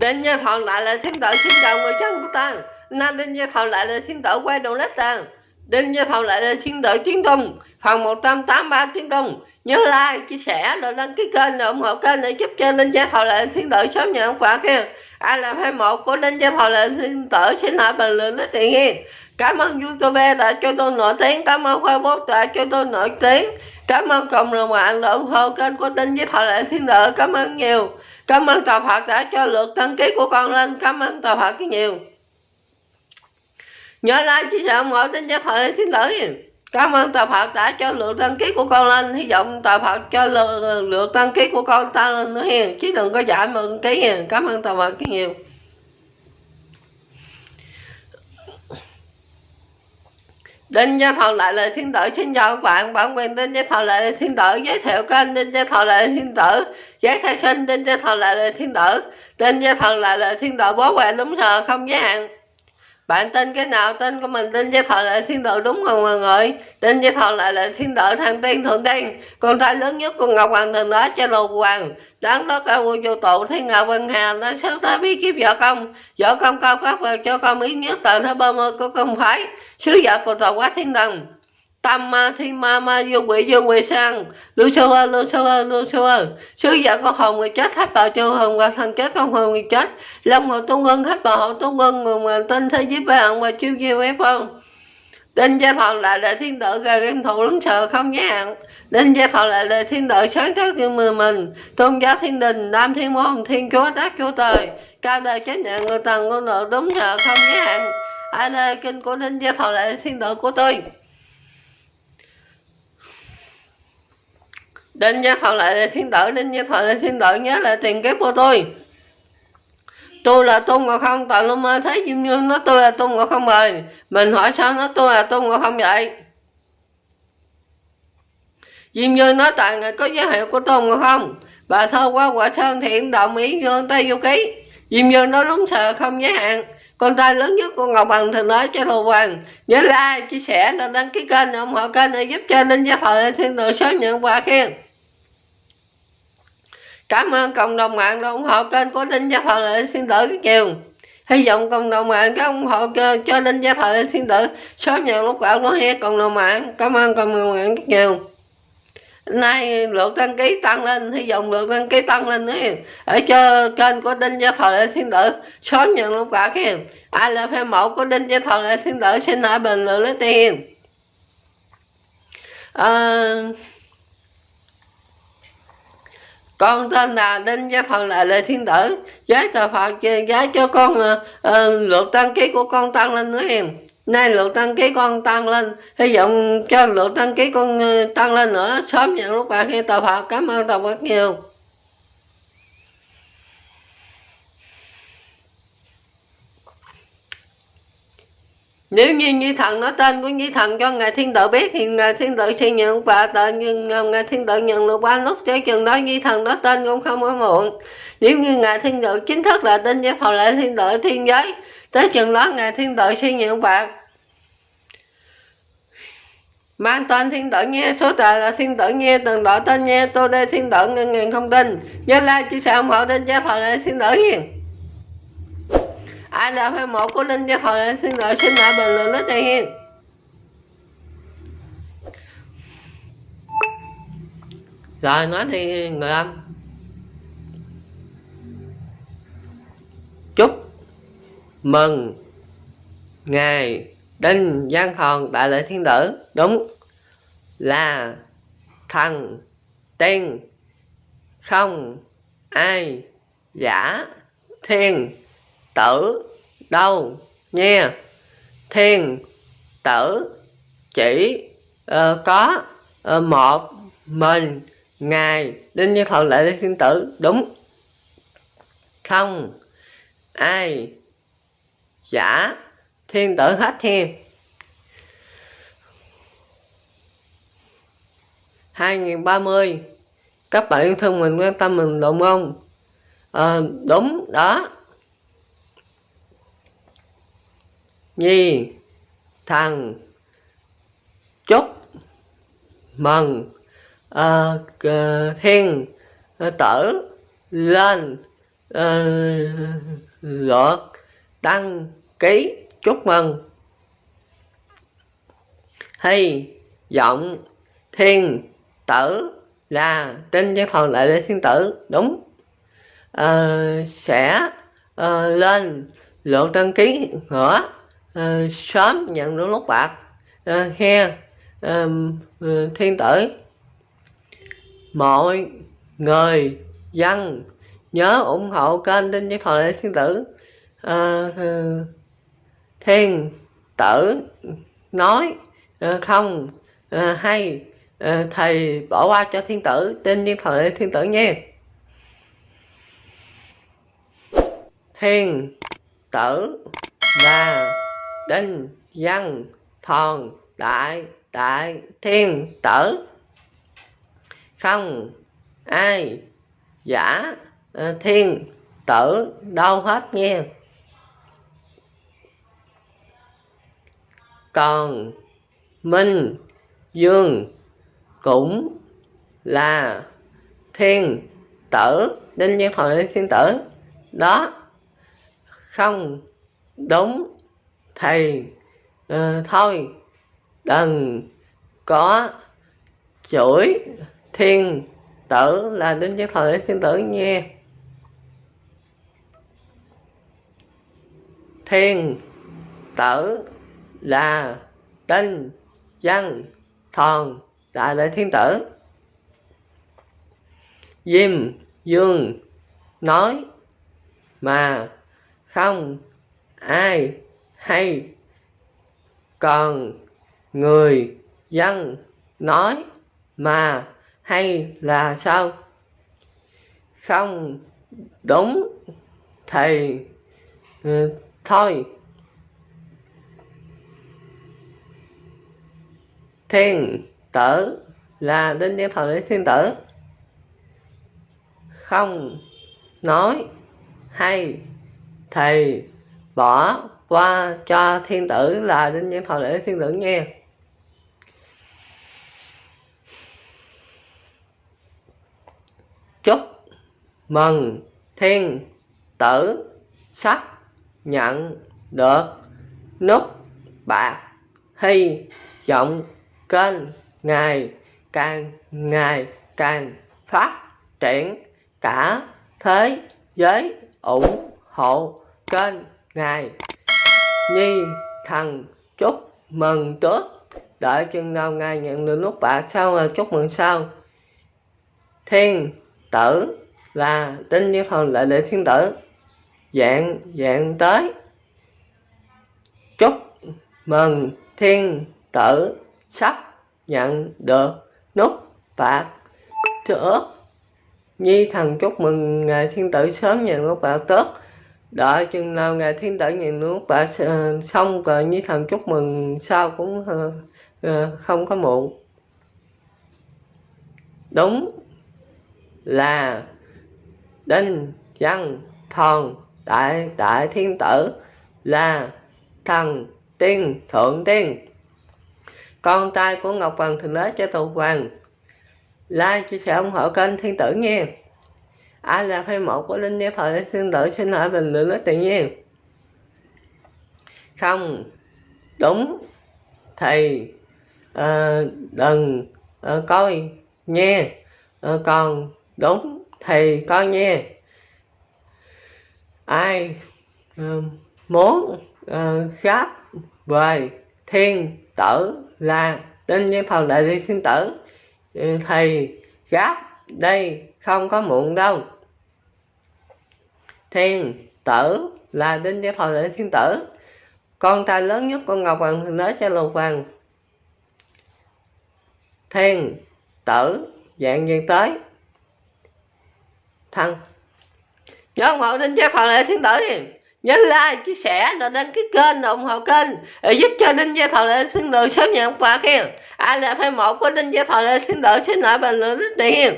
Đinh Gia Thọ lại là thiên tử xin chào người dân của ta. Na Đinh Gia Thọ lại là thiên tử quay đầu lết ta. Đinh Gia Thọ lại là thiên tử chiến công, Phần 183 chiến công, Nhớ like, chia sẻ, rồi đăng ký kênh rồi ủng hộ kênh để giúp cho Đinh Gia Thọ lại là thiên tử sớm nhận quà kia Ai làm hai một của Đinh Gia Thọ lại là thiên tử xin hỏi bình luận nói tiền nghe. Cảm ơn YouTube đã cho tôi nổi tiếng. Cảm ơn Facebook đã cho tôi nổi tiếng. Cảm ơn cộng đồng mạng đã ủng hộ kênh của Đinh với Thọ Lệ thiên tử Cảm ơn nhiều. Cảm ơn Tòa Phật đã cho lượt đăng ký của con lên. Cảm ơn Tòa Phật nhiều. Nhớ like, chia sẻ, ủng hộ Đinh với Thọ Lệ thiên tử Cảm ơn Tòa Phật đã cho lượt đăng ký của con lên. Hy vọng Tòa Phật cho lượt, lượt đăng ký của con tăng lên nữa hiền. Chứ đừng có giảm đăng ký hiền. Cảm ơn Tòa Phật nhiều. Đinh Gia Thọ lại là thiên tử xin chào các bạn. Bản quyền Đinh Gia Thọ lại là thiên tử. Giới thiệu kênh Đinh Gia Thọ lại là thiên tử. Giấy khai sinh Đinh Gia Thọ lại là thiên tử. Đinh Gia Thọ lại là thiên tử bố quẹ đúng giờ không giới hạn bạn tên cái nào? Tên của mình tên gia thọ lại thiên tử đúng không mọi người? Tên gia thọ lại là thiên tử thăng tiên thượng tiên. Con trai lớn nhất của ngọc hoàng thần đó cho lục hoàng. Đáng đó cao vua vô tụ thiên ngọc vân hà, nó sớm tới bí kiếp vợ công vợ công cao cấp và cho con ý nhất, tờ thứ ba mươi của công phái. Sứ vợ của tàu quá thiên thần tam ma thi ma ma vô quỷ vô quỷ sang. Lưu sơ ơi lưu sơ ơi lưu sơ ơi sứ giả con hồn người chết hết vào châu hồn và thần chết con hồn người chết. Long hồ tu ngân hết vào hộ tu ngân người mà tên thế giới vàng và chiêu chiêu ép không Đinh gia thọ lại đại thiên tử gà game thủ lắm sợ không nhé hạn Đinh gia thọ lại đại thiên tử sáng tác như mười mình. Tôn giáo thiên đình, nam thiên môn, thiên chúa tác chúa trời. Cao đời trách nhận người tầng con nợ đúng sợ không nhé hạn Ai đây kinh của đinh gia thọ lại thiên tử của tôi. Đinh Gia Phật lại là thiên tử, Đinh Gia Phật lại thiên tử nhớ lại tiền kiếp của tôi. Tôi là Tôn ngộ Không, tại lúc mơ thấy Diêm Như nó tôi là Tôn ngộ Không rồi. Mình hỏi sao nó tôi là Tôn ngộ Không vậy? Diêm Như nói tại người có giới hiệu của Tôn ngộ Không. Bà thơ qua quả sơn thiện đồng ý dương tay vô ký. Diêm Như nói đúng sợ không giới hạn. Con trai lớn nhất của Ngọc Bằng thì nói cho Lô Hoàng Nhớ like, chia sẻ, đăng ký kênh, ủng hộ kênh để giúp cho Linh Gia Thọ Thiên Tử sớm nhận quà khen. Cảm ơn cộng đồng mạng đã ủng hộ kênh của linh gia thọ lệ thiên tử rất nhiều hy vọng cộng đồng mạng các ủng hộ kênh cho linh gia thọ lệ thiên tử sớm nhận lúc quà của hết cộng đồng mạng. Cảm ơn cộng đồng mạng rất nhiều nay lượt đăng ký tăng lên hy vọng lượt đăng ký tăng lên nữa ở cho kênh của đinh gia thọ lệ thiên tử sớm nhận lúc quả kia ai là fan mẫu của đinh gia thọ lệ thiên tử xin hãy bình luận lấy tiền. À, con tên là đinh gia thần lại lệ thiên tử. Giá tờ phật giá cho con ờ, ờ, uh, uh, lượt đăng ký của con tăng lên nữa em nay lượt đăng ký con tăng lên. Hy vọng cho lượt đăng ký con ờ, tăng lên nữa. Sớm nhận lúc bạn khi tờ phật. Cảm ơn tờ phật nhiều. Nếu như như thần nói tên của như thần cho ngài thiên tử biết, thì ngài thiên tử sẽ nhận và tự nhưng ờ, ngài thiên tử nhận được ba lúc cho chừng đó như thần nói tên cũng không có muộn. Nếu như ngài thiên tử chính thức là tên với thọ lễ thiên tử thiên giới tới chừng đó ngài thiên tử sẽ nhận bạc. Mang tên thiên tử nghe, số trời là thiên tử nghe từng đội tên nghe tôi đây thiên tử ngân ngàn không tin. Nhớ like chia sẻ ủng hộ tên gia thọ lệ thiên tử hiền. Ai là fan một của linh cho thời thiên tử, xin lại bình luận lít đây hiền. Rồi nói thì người âm. Mừng. Ngày đinh giang hòn đại lễ thiên tử. Đúng. Là thần tiên không ai giả thiên tử đâu nha thiên tử chỉ uh, có uh, một mình ngài đinh như thuận lễ thiên tử. Đúng. Không ai giả thiên tử hết thiên. 2030 các bạn yêu thương mình quan tâm mình đúng không à, ờ, đúng đó. Nhi thằng chúc mừng à, thiên ờ, tử lên à, lượt đăng ký chúc mừng. Hy vọng thiên tử là tin cho thần lại lên thiên tử đúng. À, sẽ à, lên lượng đăng ký nữa à, sớm nhận được lúc bạc ờ, à, khe à, thiên tử. Mọi người dân nhớ ủng hộ kênh tin thần thời lễ thiên tử uh, thiên tử nói uh, không uh, hay uh, thầy bỏ qua cho thiên tử tin nhiên thời thiên tử nha. Thiên tử và đinh văn thòn đại đại thiên tử không ai giả thiên tử đâu hết nha. Còn minh dương cũng là thiên tử đinh nhân thời thiên tử. Đó không đúng thì uh, thôi đừng có chửi thiên tử là đinh nhân thời thiên tử nha. Thiên tử là tinh dân thần đại lễ thiên tử. Diêm dương nói mà không ai hay còn người dân nói mà hay là sao? Không đúng thì ừ, thôi. Thiên tử là đinh nhân thời thiên tử. Không nói hay thì bỏ qua cho thiên tử là đinh nhân thời lễ thiên tử nghe. Chúc mừng thiên tử sắp nhận được nút bạc hy vọng kênh ngày càng ngày càng phát triển cả thế giới ủng hộ kênh ngài nhi thần, chúc mừng trước. Đợi chừng nào ngài nhận được nút bạc sau là chúc mừng sau. Thiên tử là tinh như thần, lại để thiên tử. Dạng dạng tới. Chúc mừng thiên tử sắp nhận được nút phạt. Trước nhi thần chúc mừng ngài thiên tử sớm nhận nút bạc tớt đợi chừng nào ngài thiên tử nhận nút bạc ờ, xong rồi nhi thần chúc mừng sau cũng ờ, ờ, không có muộn. Đúng là đinh văn thần đại đại thiên tử là thần tiên thượng tiên con trai của ngọc hoàng thượng đế cho Tụ hoàng. Like chia sẻ ủng hộ kênh thiên tử nha ai là fan một của linh gia thời thiên tử xin hỏi bình luận rất tự nhiên không đúng. Thì uh, ờ, đừng uh, coi nha uh, ờ, còn đúng thì coi nha ai uh, muốn uh, gáp về thiên tử là tinh nhân phần đại đi thiên tử. Thì gáp đây không có muộn đâu. Thiên tử là đinh nhân phần đại thiên tử. Con trai lớn nhất của ngọc hoàng thượng đế cho lục hoàng. Thiên tử dạng dạng tới. Thân. Nhớ ủng đinh gia phần đại thiên tử nhấn like chia sẻ rồi đăng ký kênh ủng hộ kênh để giúp cho đinh gia thọ lệ thiên được sớm nhận quà khen. Ai là fan một của đinh gia thọ lệ thiên được xin lại bình luận rất tiền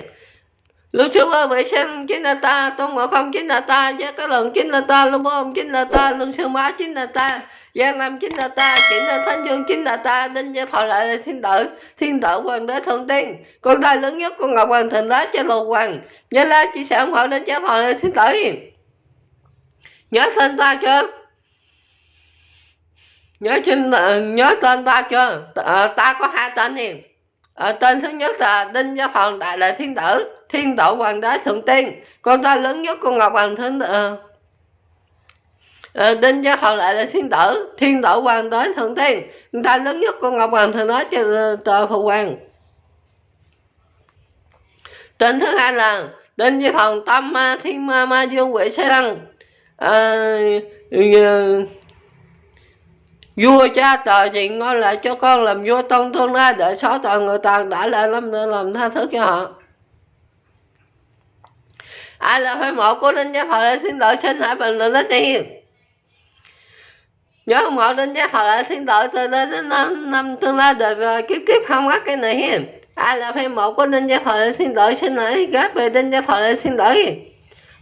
Lưu chú ơi, vệ sinh chính là ta, tôn ngộ không chính là ta, giá cá lần chính là ta, lưu bom chính là ta, lương sư má chính là ta, giang nam chính là ta, chính là thánh dương chính là ta, đinh gia thọ lại thiên tử, thiên tử hoàng đế thượng tiên, con trai lớn nhất của ngọc hoàng thần đế cho lục hoàng, nhớ like chia sẻ ủng hộ đinh gia thọ lại thiên tử nhớ tên ta chưa? Nhớ trên ờ, nhớ tên ta chưa? À, ta có hai tên hiền. À, tên thứ nhất là đinh gia phòng đại lệ thiên tử thiên tổ hoàng đế thượng tiên. Con ta lớn nhất con ngọc hoàng thiên tử đinh gia phòng đại là thiên tử thiên tổ hoàng đế thượng tiên. Con ta lớn nhất con ngọc hoàng thượng nói cho tờ phụ hoàng. Tên thứ hai là đinh gia phòng tâm ma thiên ma ma dương quỷ sai đăng à, vua cha tờ thì ngôi lại cho con làm vua tông tương lai để xóa toàn người tàn đã lại lắm nữa làm tha thứ cho họ. Ai là phải một của đinh gia thọ lại xin tội xin hãy bình luận đất đi. Nhớ một đinh gia thọ lại xin tội từ đây đến năm, năm tương lai đời kiếp kiếp không có cái này hiền. Ai là phải một của đinh gia thọ lại xin tội xin hãy ghép về đinh gia thọ lại xin tội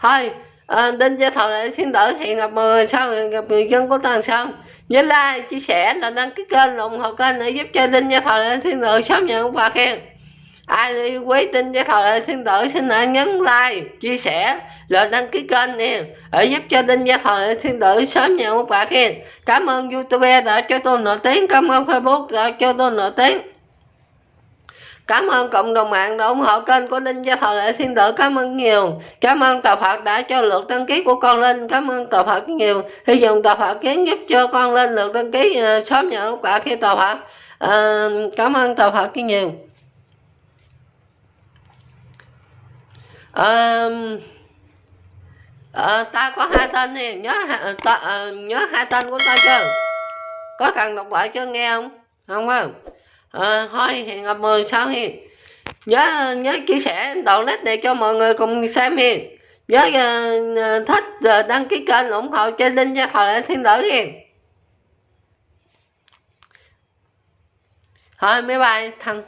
thôi Ờ, à, đinh gia thọ lại xin tội thì gặp người sao gặp người dân của tuần sau nhớ like chia sẻ là đăng ký kênh ủng hộ kênh để giúp cho đinh gia thọ lại thiên tử sớm nhận quà khen. Ai đi quý tin gia thọ lại thiên tử xin hãy nhấn like chia sẻ là đăng ký kênh nè để giúp cho đinh gia thọ lại thiên tử sớm nhận quà khen. Cảm ơn youtube đã cho tôi nổi tiếng cảm ơn facebook đã cho tôi nổi tiếng. Cảm ơn cộng đồng mạng đã ủng hộ kênh của linh Gia Thọ Lệ Thiên Tử. Cảm ơn nhiều. Cảm ơn Tà Phật đã cho lượt đăng ký của con linh Cảm ơn Tà Phật nhiều. Hy vọng Tà Phật kiến giúp cho con linh lượt đăng ký uh, sớm nhận quả khi Tà Phật. À, cảm ơn Tà Phật nhiều. À, à, ta có hai tên nè nhớ ờ, ta, à, nhớ hai tên của ta chưa có cần đọc lại chưa nghe không không không à, thôi hẹn gặp mười sau hi nhớ nhớ chia sẻ đoạn nét này cho mọi người cùng xem hi nhớ uh, thích uh, đăng ký kênh ủng hộ cho linh cho thọ lại thiên tử hi thôi mấy bài thằng